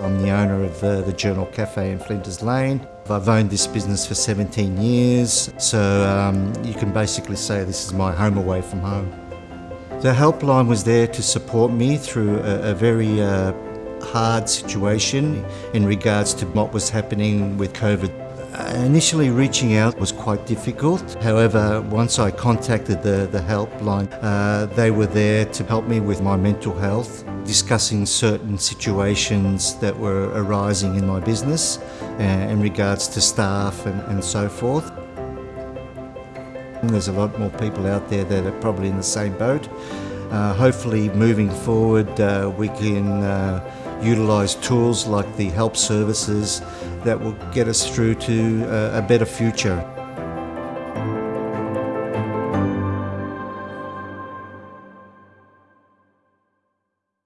I'm the owner of uh, the Journal Cafe in Flinders Lane. I've owned this business for 17 years, so um, you can basically say this is my home away from home. The helpline was there to support me through a, a very uh, hard situation in regards to what was happening with COVID. Uh, initially reaching out was quite difficult. However, once I contacted the, the helpline, uh, they were there to help me with my mental health, discussing certain situations that were arising in my business uh, in regards to staff and, and so forth. There's a lot more people out there that are probably in the same boat. Uh, hopefully moving forward uh, we can uh, utilise tools like the help services that will get us through to a better future.